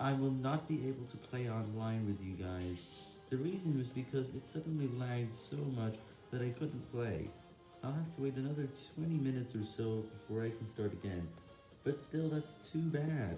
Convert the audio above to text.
I will not be able to play online with you guys. The reason was because it suddenly lagged so much that I couldn't play. I'll have to wait another 20 minutes or so before I can start again, but still that's too bad.